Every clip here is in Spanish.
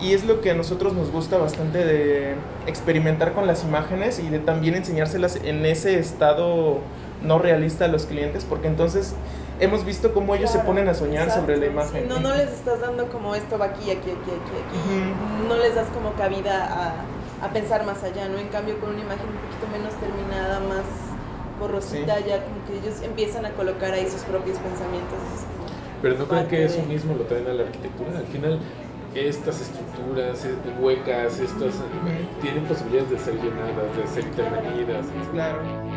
Y es lo que a nosotros nos gusta bastante de experimentar con las imágenes y de también enseñárselas en ese estado no realista a los clientes, porque entonces hemos visto cómo ellos se ponen a soñar sobre la imagen. no, no les estás dando como esto va aquí, aquí, aquí, aquí, aquí. No les das como cabida a, a, pensar más allá, ¿no? En cambio, con una imagen un poquito menos terminada, más borrosita, ya como que ellos empiezan a colocar ahí sus propios pensamientos. Pero no creen que eso mismo lo traen a la arquitectura. Al final, estas estructuras eh, huecas, estas, tienen posibilidades de ser llenadas, de ser intervenidas. Claro.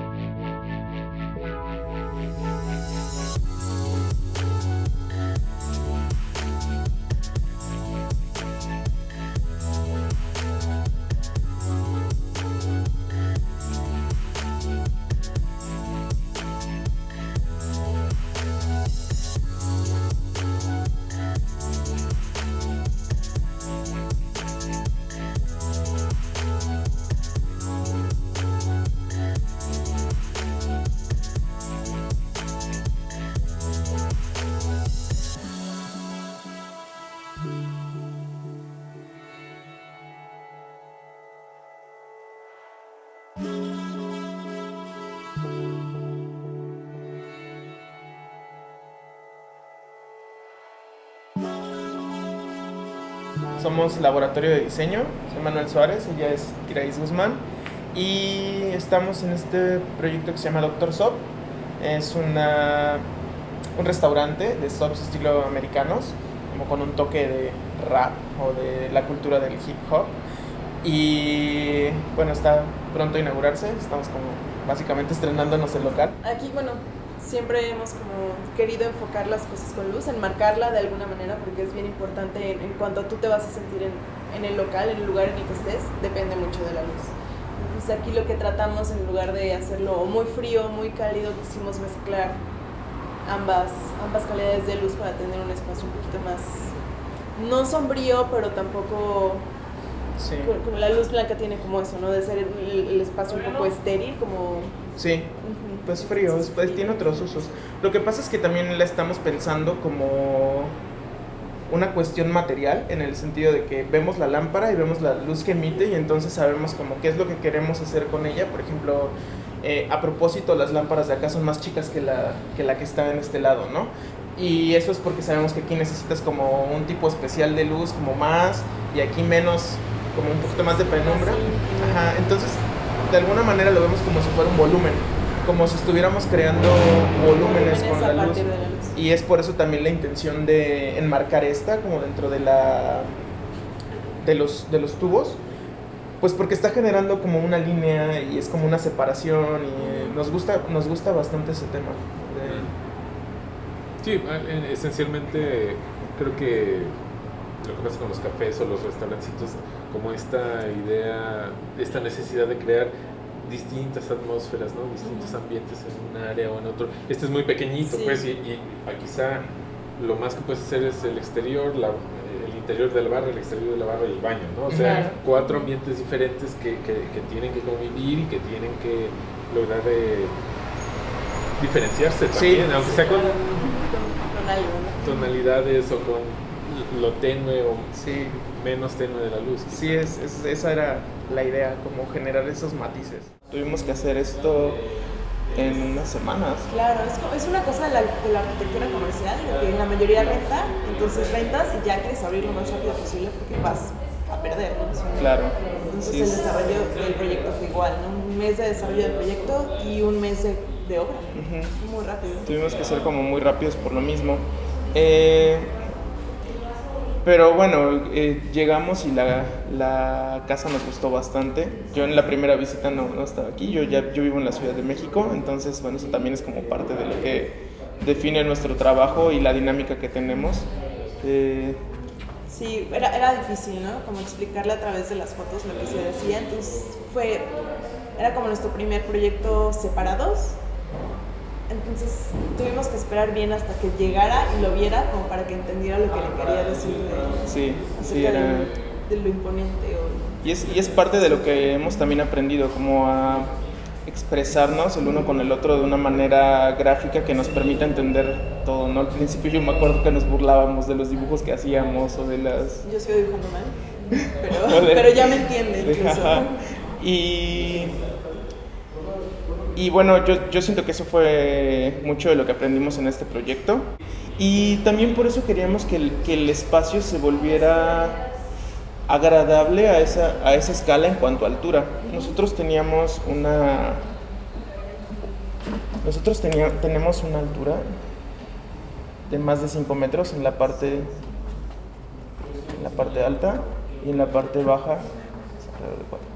Somos laboratorio de diseño, soy Manuel Suárez, ella es Grace Guzmán y estamos en este proyecto que se llama Doctor Sop. Es una, un restaurante de sops estilo americanos, como con un toque de rap o de la cultura del hip hop. Y bueno, está pronto a inaugurarse, estamos como básicamente estrenándonos el local. Aquí, bueno, siempre hemos como querido enfocar las cosas con luz, enmarcarla de alguna manera, porque es bien importante en, cuanto tú te vas a sentir en, en, el local, en el lugar en el que estés, depende mucho de la luz. Entonces aquí lo que tratamos, en lugar de hacerlo muy frío, muy cálido, quisimos mezclar ambas, ambas calidades de luz para tener un espacio un poquito más, no sombrío, pero tampoco... Sí. Como la luz blanca tiene como eso, ¿no? De ser el, espacio un poco estéril, como... Sí pues frío, pues tiene otros usos. Lo que pasa es que también la estamos pensando como una cuestión material en el sentido de que vemos la lámpara y vemos la luz que emite y entonces sabemos como qué es lo que queremos hacer con ella. Por ejemplo, eh, a propósito, las lámparas de acá son más chicas que la, que la que está en este lado, ¿no? Y eso es porque sabemos que aquí necesitas como un tipo especial de luz, como más, y aquí menos, como un poquito más de penumbra. Ajá, entonces de alguna manera lo vemos como si fuera un volumen como si estuviéramos creando volúmenes con la luz. Y es por eso también la intención de enmarcar esta como dentro de la de los, de los tubos. Pues porque está generando como una línea y es como una separación y nos gusta, nos gusta bastante ese tema. Sí, esencialmente creo que lo que pasa con los cafés o los restaurancitos, como esta idea, esta necesidad de crear distintas atmósferas, ¿no? distintos ambientes en un área o en otro. Este es muy pequeñito, pues, y, y, quizá lo más que puedes hacer es el exterior, la, el interior del barrio, el exterior de la barra y el baño, ¿no? O sea, cuatro ambientes diferentes que, que, que, tienen que convivir y que tienen que lograr eh, diferenciarse también, aunque sea con, tonalidades o con lo tenue o sí. Menos tenue de la luz. Sí, es, es, esa era la idea, como generar esos matices. Tuvimos que hacer esto en unas semanas. Claro, es, es una cosa de la, de la, arquitectura comercial, que la mayoría renta, entonces rentas y ya quieres abrir lo más rápido posible porque vas a perder. ¿no? Claro. Entonces el desarrollo del proyecto fue igual, ¿no? un mes de desarrollo del proyecto y un mes de, de obra. Muy rápido. Tuvimos que ser como muy rápidos por lo mismo. Eh, pero bueno, eh, llegamos y la, la, casa nos gustó bastante. Yo en la primera visita no, no, estaba aquí, yo ya yo vivo en la Ciudad de México, entonces bueno, eso también es como parte de lo que define nuestro trabajo y la dinámica que tenemos. Eh, sí, era, era difícil, ¿no? Como explicarle a través de las fotos lo que se decía, entonces fue, era como nuestro primer proyecto separados entonces tuvimos que esperar bien hasta que llegara y lo viera como para que entendiera lo que le quería decir de, sí, sí, era... de, lo imponente. Y, es, y es parte de lo que hemos también aprendido, como a expresarnos el uno con el otro de una manera gráfica que nos permita entender todo, ¿no? Al principio yo me acuerdo que nos burlábamos de los dibujos que hacíamos o de las... Yo sigo dibujando mal. pero, pero ya me entiende incluso. Y, y bueno, yo, yo siento que eso fue mucho de lo que aprendimos en este proyecto. Y también por eso queríamos que el, que el espacio se volviera agradable a esa, a esa escala en cuanto a altura. Nosotros teníamos una... Nosotros tenía, tenemos una altura de más de 5 metros en la parte en la parte alta y en la parte baja de 4.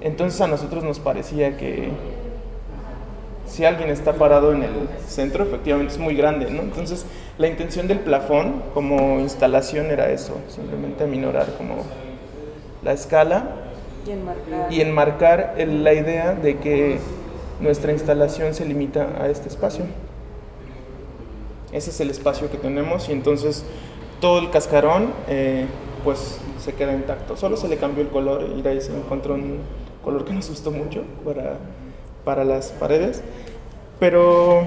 Entonces a nosotros nos parecía que si alguien está parado en el centro, efectivamente es muy grande, ¿no? Entonces la intención del plafón como instalación era eso, simplemente aminorar como la escala Y enmarcar. y enmarcar el- la idea de que nuestra instalación se limita a este espacio. Ese es el espacio que tenemos y entonces todo el cascarón eh, pues se queda intacto. Solo se le cambió el color y ahí se encontró un color que nos gustó mucho para, para las paredes. Pero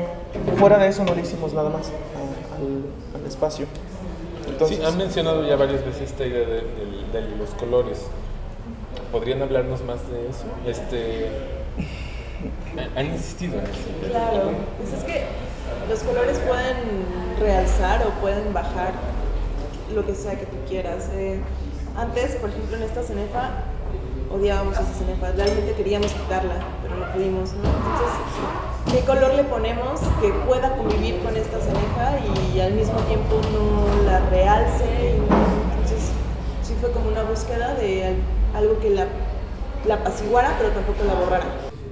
fuera de eso no le hicimos nada más a- al, al espacio. Entonces, sí, han mencionado ya varias veces esta idea de, de- de los colores. ¿Podrían hablarnos más de eso? Este, han insistido en eso. Claro, pues es que los colores pueden realzar o pueden bajar lo que sea que tú quieras. Eh, antes, por ejemplo, en esta cenefa, odiábamos esa cenefa, realmente queríamos quitarla, pero no pudimos, ¿no? Entonces, ¿qué color le ponemos que pueda convivir con esta cenefa y al mismo tiempo no la realce? Y entonces, sí fue como una búsqueda de al- algo que la, la apaciguara, pero tampoco la borrara.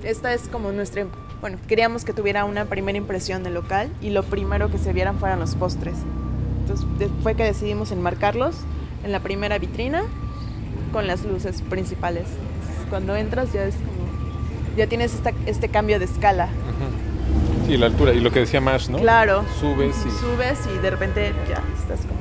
Esta es como nuestra, bueno, queríamos que tuviera una primera impresión del local y lo primero que se vieran fueran los postres. Entonces fue que decidimos enmarcarlos en la primera vitrina con las luces principales. Entonces, cuando entras ya es como, ya tienes esta- este cambio de escala. Sí, la altura. Y lo que decía Mash, ¿no? Claro. Subes y... Subes y de repente ya estás como...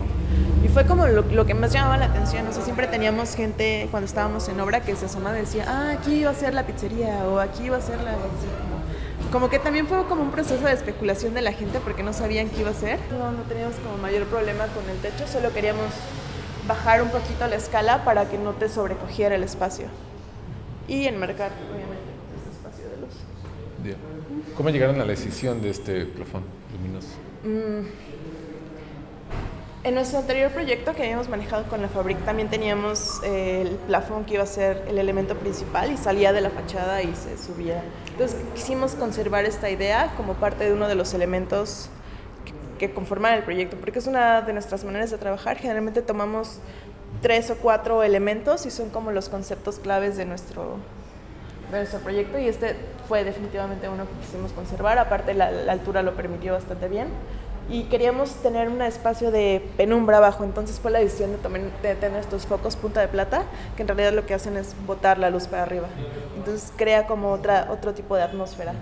Y fue como lo, lo que más llamaba la atención. O sea, siempre teníamos gente cuando estábamos en obra que se asomaba y decía, ah, aquí iba a ser la pizzería o aquí iba a ser la... Como, como que también fue como un proceso de especulación de la gente porque no sabían qué iba a ser. No, no teníamos como mayor problema con el techo, solo queríamos bajar un poquito la escala para que no te sobrecogiera el espacio. Y enmarcar, obviamente, ese espacio de luz. ¿Cómo llegaron a la decisión de este plafón luminoso? En nuestro anterior proyecto que habíamos manejado con la Fabric también teníamos eh, el plafón que iba a ser el elemento principal y salía de la fachada y se subía. Entonces quisimos conservar esta idea como parte de uno de los elementos que, conforman el proyecto, porque es una de nuestras maneras de trabajar. Generalmente tomamos tres o cuatro elementos y son como los conceptos claves de nuestro, de nuestro proyecto y este fue definitivamente uno que quisimos conservar, aparte la, altura lo permitió bastante bien y queríamos tener un espacio de penumbra abajo, entonces fue la decisión de tener estos focos punta de plata, que en realidad lo que hacen es botar la luz para arriba, entonces crea como otra, otro tipo de atmósfera.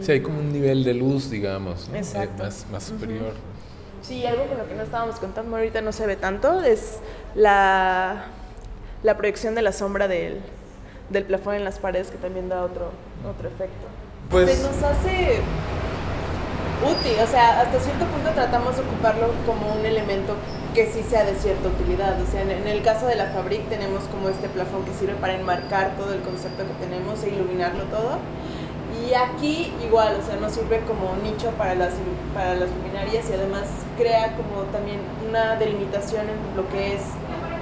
Sí, hay como un nivel de luz, digamos, ¿no? Eh, Exacto. más, más superior. Sí, algo con lo que no estábamos contando ahorita no se ve tanto, es la, la proyección de la sombra del, del plafón en las paredes que también da otro, otro efecto. Pues- Se nos hace útil, o sea, hasta cierto punto tratamos de ocuparlo como un elemento que sí sea de cierta utilidad. O sea, en, en el caso de la Fabric tenemos como este plafón que sirve para enmarcar todo el concepto que tenemos e iluminarlo todo. Y aquí igual, o sea, nos sirve como nicho para las, para las luminarias y además crea como también una delimitación en lo que es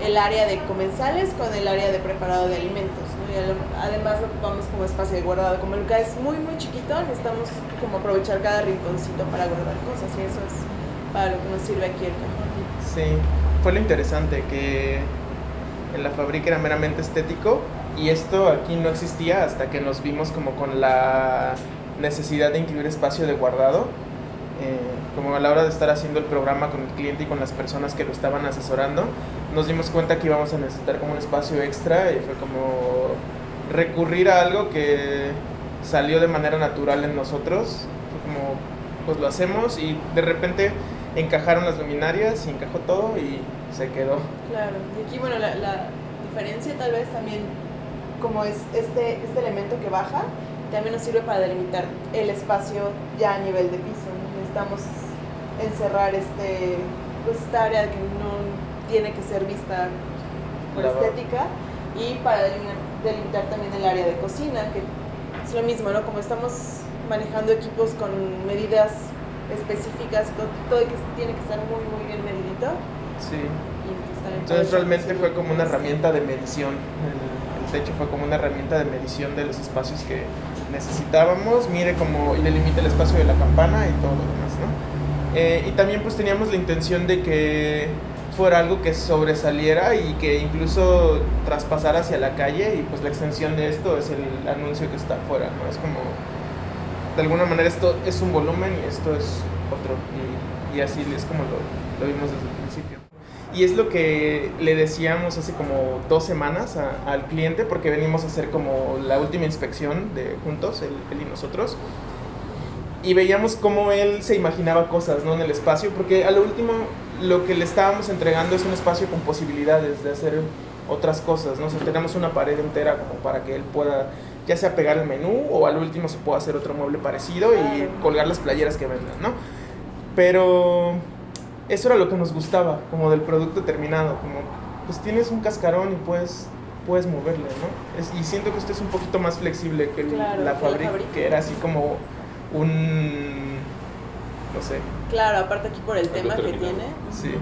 el área de comensales con el área de preparado de alimentos. ¿no? Y además lo ocupamos como espacio de guardado. Como el es muy, muy chiquito, necesitamos como aprovechar cada rinconcito para guardar cosas y eso es para lo que nos sirve aquí el cajón. Sí, fue lo interesante que en la fábrica era meramente estético y esto aquí no existía hasta que nos vimos como con la necesidad de incluir espacio de guardado. Eh, como a la hora de estar haciendo el programa con el cliente y con las personas que lo estaban asesorando, nos dimos cuenta que íbamos a necesitar como un espacio extra y fue como recurrir a algo que salió de manera natural en nosotros. Fue como, pues lo hacemos y de repente encajaron las luminarias y encajó todo y se quedó. Claro, y aquí, bueno, la, la diferencia tal vez también, como es este, este elemento que baja, también nos sirve para delimitar el espacio ya a nivel de piso. Necesitamos encerrar este, pues, esta área que no tiene que ser vista por estética y para delimitar, delimitar también el área de cocina, que es lo mismo, ¿no? Como estamos manejando equipos con medidas específicas, todo, todo que tiene que estar muy, muy bien medidito. Sí. Y pues Entonces realmente fue como una herramienta de medición. El techo fue como una herramienta de medición de los espacios que necesitábamos. Mire como y delimita el espacio de la campana y todo lo demás, ¿no? Eh, y también pues teníamos la intención de que fuera algo que sobresaliera y que incluso traspasara hacia la calle y pues la extensión de esto es el anuncio que está afuera, ¿no? Es como, de alguna manera esto es un volumen y esto es otro y, y así es como lo, lo vimos desde el principio. Y es lo que le decíamos hace como dos semanas a- al cliente, porque venimos a hacer como la última inspección de juntos, él, él y nosotros. Y veíamos cómo él se imaginaba cosas ¿no? en el espacio, porque a lo último lo que le estábamos entregando es un espacio con posibilidades de hacer otras cosas. ¿no? O sea, tenemos una pared entera como para que él pueda ya sea pegar el menú o al último se pueda hacer otro mueble parecido y colgar las playeras que vendan, ¿no? Pero eso era lo que nos gustaba, como del producto terminado, como pues tienes un cascarón y puedes, puedes moverle, ¿no? Es- y siento que esto es un poquito más flexible que Claro, la fábrica, que era así como un, no sé, Claro, aparte aquí por el tema que tiene. sí.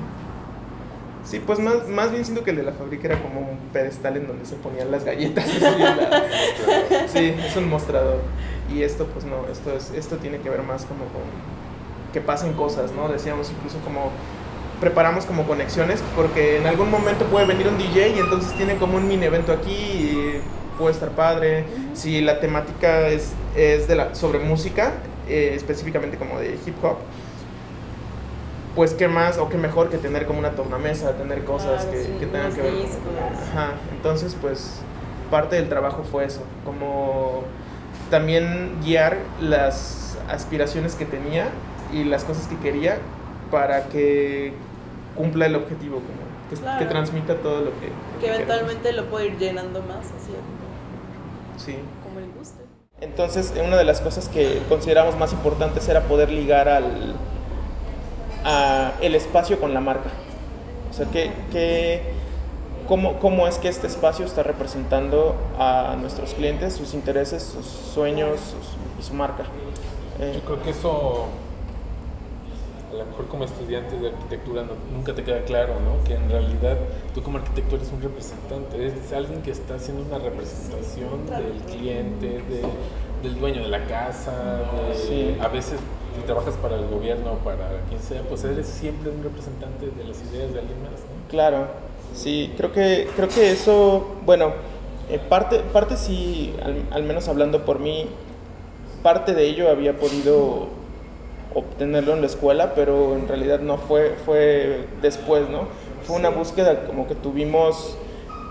Sí, pues más, más bien siento que el de la fábrica era como un pedestal en donde se ponían las galletas. la- Sí, es un mostrador. Y esto, pues no, esto, es, esto tiene que ver más como con que pasen cosas, ¿no? Decíamos incluso como preparamos como conexiones porque en algún momento puede venir un DJ y entonces tiene como un mini evento aquí y puede estar padre. Si la temática es, es de la, sobre música, eh, específicamente como de hip hop, pues qué más o qué mejor que tener como una tornamesa, tener cosas Claro, que, sí, que tengan que ver con... Ajá, entonces pues parte del trabajo fue eso, como también guiar las aspiraciones que tenía y las cosas que quería para que cumpla el objetivo, como que, Claro. que transmita todo lo que... lo Que queremos. eventualmente lo puede ir llenando más, así Sí. como le guste. Entonces, una de las cosas que consideramos más importantes era poder ligar al a el espacio con la marca. O sea, que, que- cómo, cómo es que este espacio está representando a nuestros clientes, sus intereses, sus sueños sus- y su marca. Eh, Yo creo que eso, a lo mejor como estudiante de arquitectura no- nunca te queda claro, ¿no? Que en realidad tú como arquitecto eres un representante, eres alguien que está haciendo una representación del cliente, de- del dueño de la casa, de- Sí. a veces si trabajas para el gobierno o para quien sea, pues eres siempre un representante de las ideas de alguien más, ¿no? Claro, sí, creo que, creo que eso, bueno, eh, parte, parte sí, al, al menos hablando por mí, parte de ello había podido obtenerlo en la escuela, pero en realidad no fue, fue después, ¿no? Fue una búsqueda como que tuvimos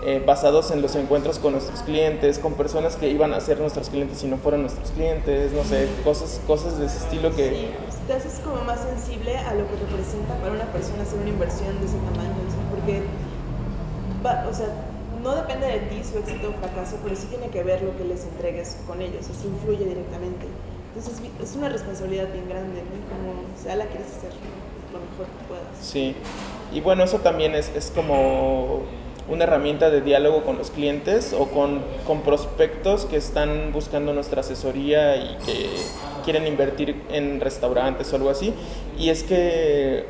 eh, basados en los encuentros con nuestros clientes, con personas que iban a ser nuestros clientes y no fueron nuestros clientes, no sé, cosas, cosas de ese estilo que... Sí, te haces como más sensible a lo que representa para una persona hacer una inversión de ese tamaño, porque, va- o sea, no depende de ti su éxito o fracaso, pero sí tiene que ver lo que les entregues con ellos, así influye directamente. Entonces es una responsabilidad bien grande, ¿no? Como sea la quieres hacer lo mejor que puedas. Sí, y bueno, eso también es, es como una herramienta de diálogo con los clientes o con, con prospectos que están buscando nuestra asesoría y que quieren invertir en restaurantes o algo así. Y es que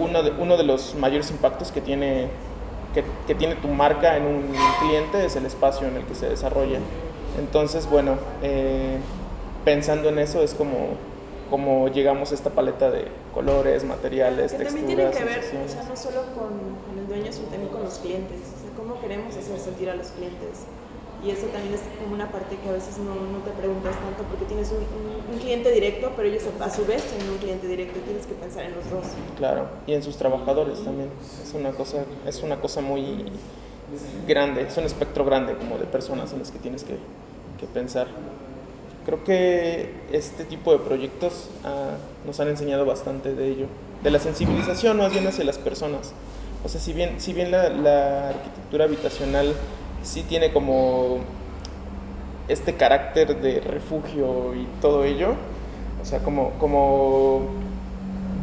uno de, uno de los mayores impactos que tiene, que, que tiene tu marca en un cliente es el espacio en el que se desarrolla. Entonces, bueno, eh, pensando en eso es como, como llegamos a esta paleta de colores, materiales, Que también texturas, tiene que ver, o sea, no solo con, con el dueño, sino también con los clientes. O sea, cómo queremos hacer sentir a los clientes. Y eso también es como una parte que a veces no, no te preguntas tanto porque tienes un, un- un cliente directo, pero ellos a su vez tienen un cliente directo y tienes que pensar en los dos. Claro, y en sus trabajadores también. Es una cosa, es una cosa muy grande, es un espectro grande como de personas en las que tienes que, que pensar. Creo que este tipo de proyectos ah, nos han enseñado bastante de ello, de la sensibilización más bien hacia las personas. O sea, si bien, si bien la, la arquitectura habitacional sí tiene como este carácter de refugio y todo ello, o sea, como, como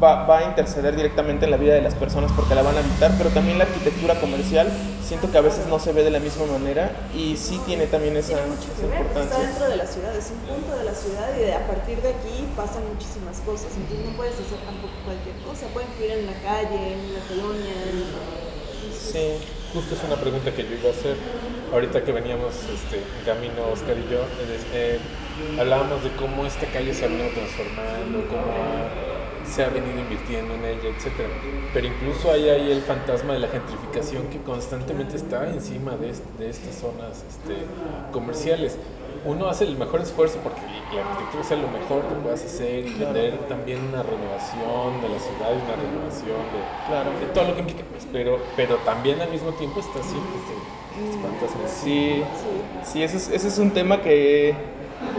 va, va a interceder directamente en la vida de las personas porque la van a habitar, pero también la arquitectura comercial siento que a veces no se ve de la misma manera y sí tiene también esa, Tiene mucho que esa ver, porque está importancia. dentro de la ciudad, es un punto de la ciudad y de- a partir de aquí pasan muchísimas cosas. Entonces no puedes hacer tampoco cualquier cosa, pueden influir en la calle, en la colonia. en- Sí, Justo es una pregunta que yo iba a hacer. Ahorita que veníamos este, en camino, Oscar y yo, eh, eh, hablábamos de cómo esta calle se ha venido transformando, cómo se ha venido invirtiendo en ella, etc. Pero incluso hay ahí el fantasma de la gentrificación que constantemente está encima de, est- de estas zonas este, comerciales. Uno hace el mejor esfuerzo porque la arquitectura sea lo mejor que puedas hacer y vender también una renovación de la ciudad y una renovación de, Claro. de todo lo que implica, pues, pero, pero también al mismo tiempo está siempre este, este fantasma. sí, Sí. sí, ese es, ese es un tema que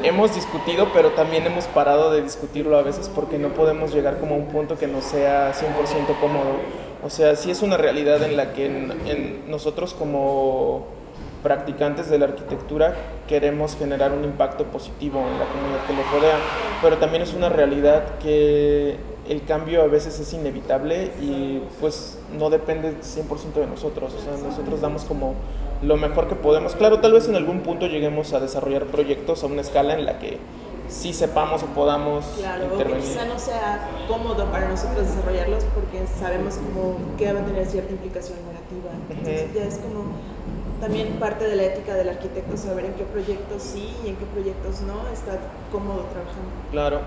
hemos discutido, pero también hemos parado de discutirlo a veces porque no podemos llegar como a un punto que no sea 100% cómodo. O sea, sí es una realidad en la que en- nosotros como practicantes de la arquitectura queremos generar un impacto positivo en la comunidad que nos rodea, pero también es una realidad que el cambio a veces es inevitable y pues no depende 100% de nosotros, o sea, nosotros damos como lo mejor que podemos. Claro, tal vez en algún punto lleguemos a desarrollar proyectos a una escala en la que sí sepamos o podamos Claro, intervenir. quizá no sea cómodo para nosotros desarrollarlos porque sabemos como que va a tener cierta implicación negativa. Entonces ya es como también parte de la ética del arquitecto saber en qué proyectos sí y en qué proyectos no está cómodo trabajando. Claro.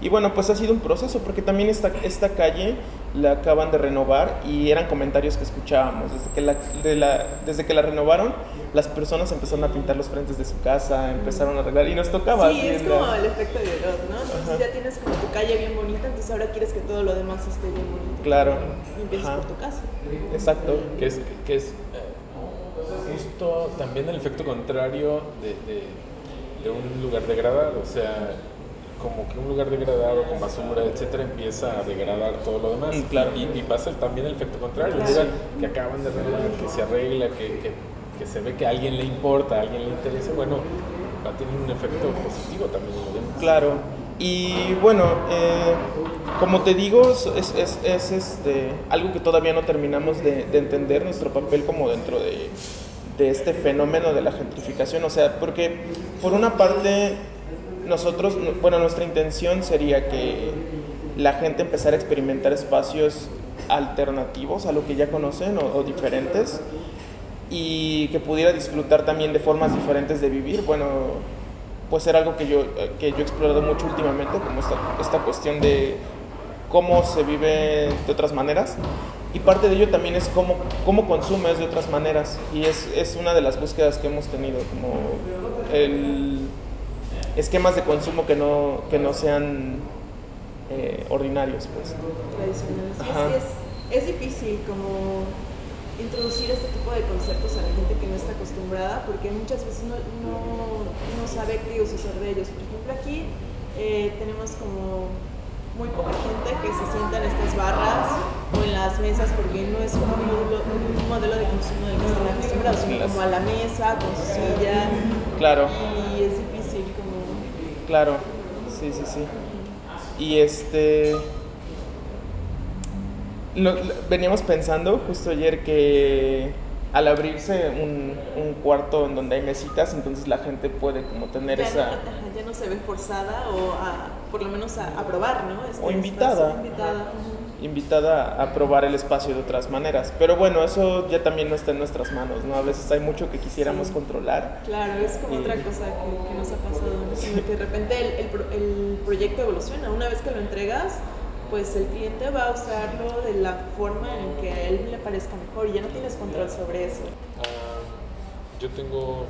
Y bueno, pues ha sido un proceso, porque también esta, esta calle la acaban de renovar y eran comentarios que escuchábamos. Desde que la, de la- desde que la renovaron, las personas empezaron a pintar los frentes de su casa, empezaron a arreglar y nos tocaba. Sí, es la- como el efecto de Herod, ¿no? Entonces Ajá. ya tienes como tu calle bien bonita, entonces ahora quieres que todo lo demás esté bien bonito. Claro. Y empiezas Ajá. por tu casa. Exacto. que es, que es eh, justo también el efecto contrario de, de- de un lugar degradado, o sea, como que un lugar degradado con basura, etcétera, empieza a degradar todo lo demás. Mm, claro. Y, y pasa también el efecto contrario, un lugar que acaban de renovar, que se arregla, que, que, que se ve que a alguien le importa, a alguien le interesa, bueno, va a tener un efecto positivo también. Claro. Y bueno, eh, como te digo, es, es, es- es, este, algo que todavía no terminamos de, de entender nuestro papel como dentro de, de este fenómeno de la gentrificación. O sea, porque por una parte, nosotros, bueno, nuestra intención sería que la gente empezara a experimentar espacios alternativos a lo que ya conocen o, o diferentes y que pudiera disfrutar también de formas diferentes de vivir. Bueno, pues era algo que yo, que yo he explorado mucho últimamente, como esta, esta cuestión de cómo se vive de otras maneras. Y parte de ello también es cómo, cómo consumes de otras maneras. Y es, es una de las búsquedas que hemos tenido, como el esquemas de consumo que no, que no sean eh, ordinarios. Pues. tradicionales. Es, es, es difícil como introducir este tipo de conceptos a la gente que no está acostumbrada porque muchas veces no, no, no sabe qué usar de ellos. Por ejemplo, aquí eh, tenemos como muy poca gente que se sienta en estas barras o en las mesas porque no es un modelo, un modelo de consumo del que están acostumbrados, como a la mesa, con su silla Claro. y es. Claro, sí, sí, sí. Y este... lo- lo- veníamos pensando justo ayer que al abrirse un, un cuarto en donde hay mesitas, entonces la gente puede como tener ya, esa... no, ya no se ve forzada o a, por lo menos a, a probar, ¿no? Este O invitada. espacio, invitada. Invitada a probar el espacio de otras maneras. Pero bueno, eso ya también no está en nuestras manos, ¿no? A veces hay mucho que quisiéramos Sí. controlar. Claro, es como Y- otra cosa que, que nos ha pasado, ¿no? Sino que de repente el, el el proyecto evoluciona. Una vez que lo entregas, pues el cliente va a usarlo de la forma en que a él le parezca mejor y ya no tienes control sobre eso. Ah, yo tengo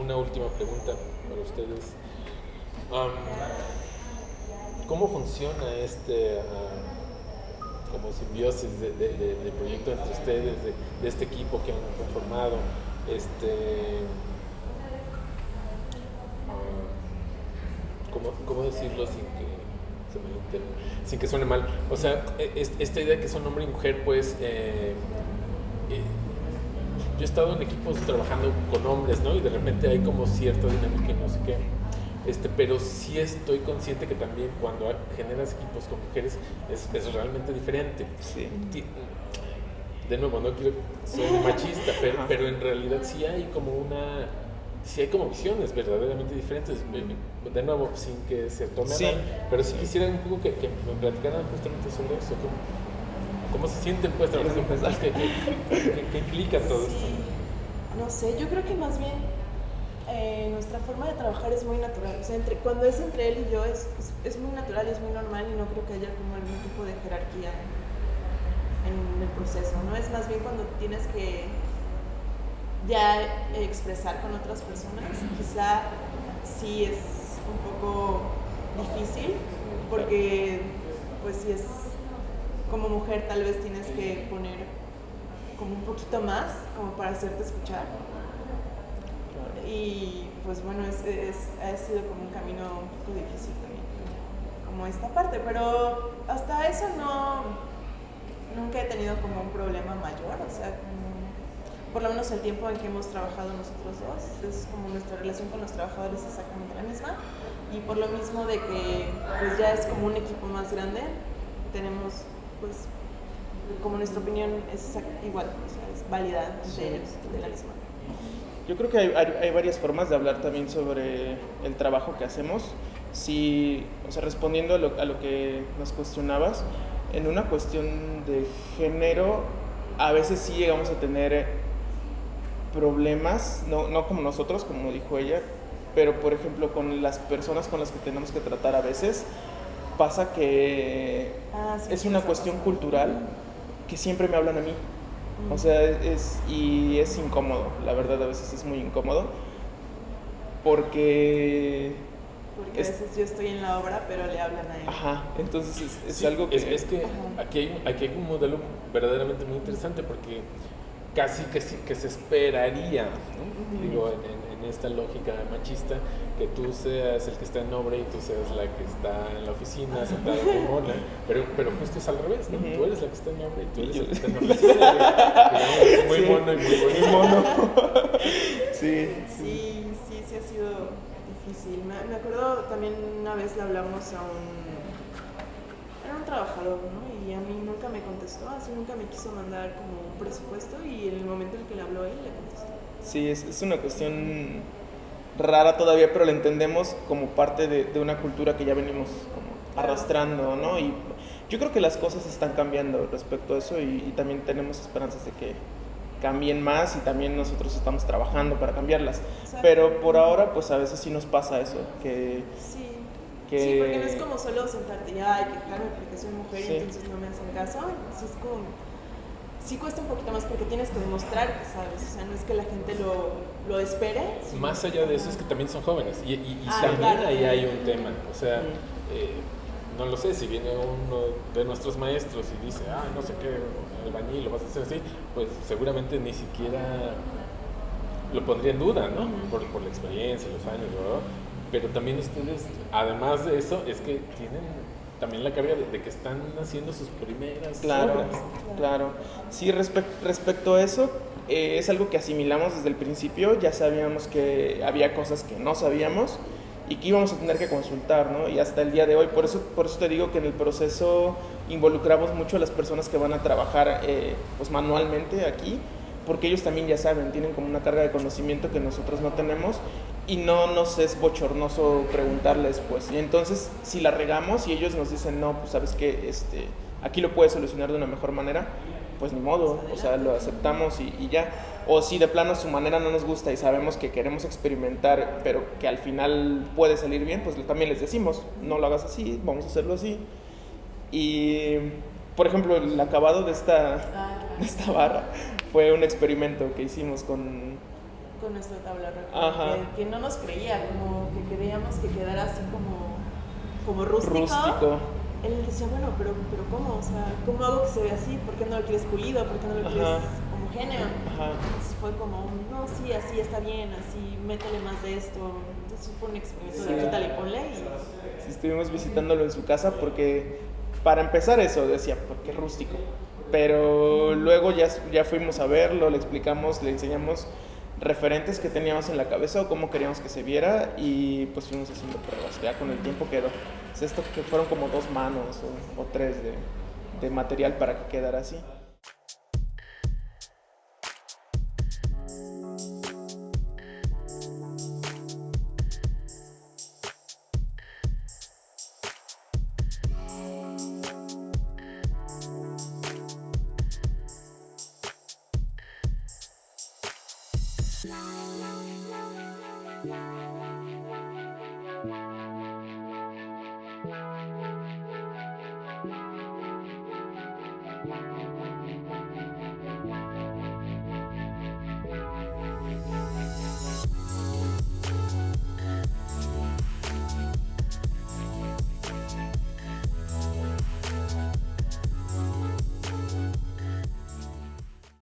una última pregunta para ustedes. Am, ¿Cómo funciona este ah, como simbiosis de, proyecto entre ustedes, de, este equipo que han conformado? Este, ah, ¿cómo, cómo decirlo sin que se me sin que suene mal? O sea, e- es- esta idea que son hombre y mujer, pues eh, eh, yo he estado en equipos trabajando con hombres, ¿no? Y de repente hay como cierta dinámica y no sé qué. Este, pero sí estoy consciente que también cuando generas equipos con mujeres es, es realmente diferente. Sí. De nuevo, no quiero ser machista, pero, pero en realidad sí hay como una, sí hay como visiones verdaderamente diferentes. De nuevo, sin que se tome Sí. mal, pero sí quisiera un poco que, que me platicaran justamente sobre eso. ¿Cómo, cómo se sienten pues trabajando con empezar? ¿Qué, qué, qué- qué implica todo esto? Sí, no sé, yo creo que más bien eh, nuestra forma de trabajar es muy natural. O sea, entre, cuando es entre él y yo es, es, muy natural y es muy normal y no creo que haya como algún tipo de jerarquía en, en el proceso, ¿no? Es más bien cuando tienes que ya expresar con otras personas, quizá sí es un poco difícil porque pues si es como mujer tal vez tienes que poner como un poquito más como para hacerte escuchar y pues bueno es, es- ha sido como un camino un poco difícil también como esta parte pero hasta eso no nunca he tenido como un problema mayor o sea como- por lo menos el tiempo en que hemos trabajado nosotros dos es como nuestra relación con los trabajadores es exactamente la misma y por lo mismo de que pues ya es como un equipo más grande tenemos pues como nuestra opinión es igual o sea es válida entre ellos de la misma Yo creo que hay, hay- hay varias formas de hablar también sobre el trabajo que hacemos. Si, o sea, respondiendo a lo, a lo que nos cuestionabas, en una cuestión de género, a veces sí llegamos a tener problemas, no, no como nosotros, como dijo ella, pero por ejemplo con las personas con las que tenemos que tratar a veces, pasa que Ah, sí, es una cuestión cultural que siempre me hablan a mí. O sea, es y es incómodo, la verdad a veces es muy incómodo porque porque es- a veces yo estoy en la obra pero le hablan a él ajá, entonces es, es Sí, algo que es, es que Ajá. aquí hay, aquí hay un modelo verdaderamente muy interesante porque casi que, sí- que se esperaría, ¿no? Digo, en esta lógica machista, que tú seas el que está en obra y tú seas la que está en la oficina sentada mona, pero, pero justo es al revés, ¿no? Ujú. Tú eres la que está en obra y tú Y eres yo- el que está en la oficina. digamos, muy Sí. mono y muy muy mono. sí, Sí, sí, sí ha sido difícil. Me, me acuerdo también una vez le hablamos a un... Era un trabajador, ¿no? Y a mí nunca me contestó, así nunca me quiso mandar como un presupuesto y en el momento en que le habló él, le contestó. Sí, es, es una cuestión rara todavía, pero la entendemos como parte de, de una cultura que ya venimos como arrastrando, ¿no? Y yo creo que las cosas están cambiando respecto a eso y, y también tenemos esperanzas de que cambien más y también nosotros estamos trabajando para cambiarlas. Exacto. Pero por ahora, pues a veces sí nos pasa eso, que... Sí. que Sí, porque no es como solo sentarte y ay, quejarme porque soy mujer Sí. y entonces no me hacen caso. Sí, es como. Sí cuesta un poquito más porque tienes que demostrar que sabes. O sea, no es que la gente lo, lo espere. sino- Más allá de eso es que también son jóvenes y, y- y Ah, también claro. ahí hay un tema. O sea, eh, no lo sé, si viene uno de nuestros maestros y dice, ah, no sé qué, albañil, lo vas a hacer así, pues seguramente ni siquiera lo pondría en duda, ¿no? Por, por la experiencia, los años, ¿verdad? Pero también ustedes, además de eso, es que tienen también la carga de, de que están haciendo sus primeras Claro, obras. claro. Sí, respec- respecto a eso, eh, es algo que asimilamos desde el principio. Ya sabíamos que había cosas que no sabíamos y que íbamos a tener que consultar, ¿no? Y hasta el día de hoy, por eso, por eso te digo que en el proceso involucramos mucho a las personas que van a trabajar eh, pues manualmente aquí, porque ellos también ya saben, tienen como una carga de conocimiento que nosotros no tenemos y no nos es bochornoso preguntarles, pues. Y entonces, si la regamos y ellos nos dicen, no, pues sabes que este, aquí lo puedes solucionar de una mejor manera, pues ni modo, o sea, lo aceptamos y, y ya. O si de plano su manera no nos gusta y sabemos que queremos experimentar, pero que al final puede salir bien, pues también les decimos, no lo hagas así, vamos a hacerlo así. Y, por ejemplo, el acabado de esta, Ah, de esta barra fue un experimento que hicimos con... con nuestra tabla Ajá. que, que no nos creía, como que queríamos que quedara así como, como rústico. Rústico. Él decía, bueno, pero, pero ¿cómo? O sea, ¿cómo hago que se vea así? ¿Por qué no lo quieres pulido? ¿Por qué no lo Ajá. quieres homogéneo? Ajá. Entonces fue como, no, sí, así está bien, así, métele más de esto. Entonces fue un experimento Sí. de quítale ponle y... Sí, estuvimos visitándolo en su casa porque, para empezar eso, decía, porque rústico. Pero luego ya, ya fuimos a verlo, le explicamos, le enseñamos referentes que teníamos en la cabeza o cómo queríamos que se viera y pues fuimos haciendo pruebas. Ya con el tiempo quedó. Esto que fueron como dos manos o, o tres de, de material para que quedara así.